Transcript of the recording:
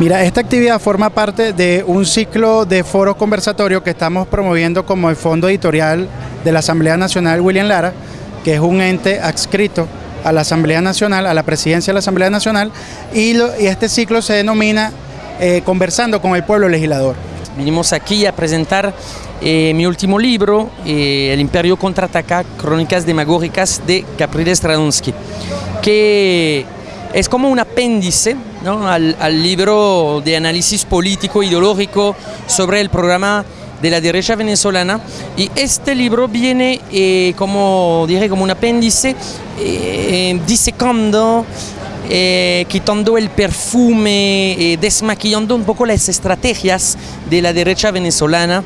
Mira, esta actividad forma parte de un ciclo de foros conversatorios que estamos promoviendo como el Fondo Editorial de la Asamblea Nacional William Lara, que es un ente adscrito a la Asamblea Nacional, a la presidencia de la Asamblea Nacional, y, este ciclo se denomina eh, Conversando con el Pueblo Legislador. Vinimos aquí a presentar eh, mi último libro, eh, El Imperio Contraataca, Crónicas Demagógicas de Capriles Stradonsky, que es como un apéndice al, libro de análisis político ideológico sobre el programa de la derecha venezolana. Y este libro viene eh, como dije como un apéndice eh, disecando eh, quitando el perfume, desmaquillando un poco las estrategias de la derecha venezolana